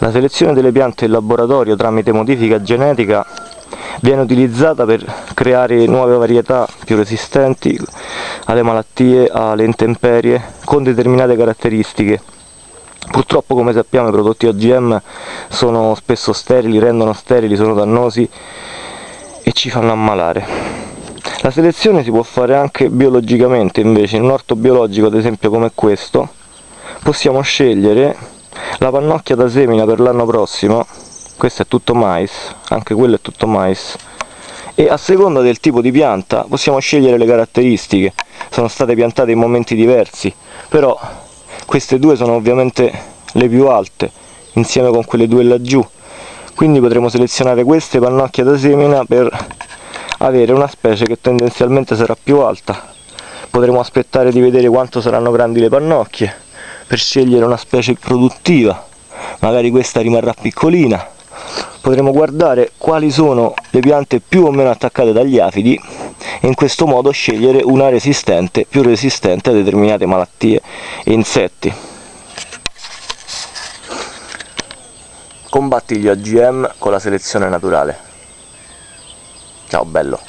La selezione delle piante in laboratorio tramite modifica genetica viene utilizzata per creare nuove varietà più resistenti alle malattie, alle intemperie, con determinate caratteristiche. Purtroppo come sappiamo i prodotti OGM sono spesso sterili, rendono sterili, sono dannosi e ci fanno ammalare. La selezione si può fare anche biologicamente invece, in un orto biologico ad esempio come questo possiamo scegliere la pannocchia da semina per l'anno prossimo questo è tutto mais anche quello è tutto mais. E a seconda del tipo di pianta possiamo scegliere le caratteristiche. Sono state piantate in momenti diversi però queste due sono ovviamente le più alte insieme con quelle due laggiù. Quindi potremo selezionare queste pannocchie da semina per avere una specie che tendenzialmente sarà più alta. Potremo aspettare di vedere quanto saranno grandi le pannocchie per scegliere una specie produttiva. Magari questa rimarrà piccolina. Potremo guardare quali sono le piante più o meno attaccate dagli afidi e in questo modo scegliere una resistente, più resistente a determinate malattie e insetti. Combatti gli OGM con la selezione naturale. Ciao bello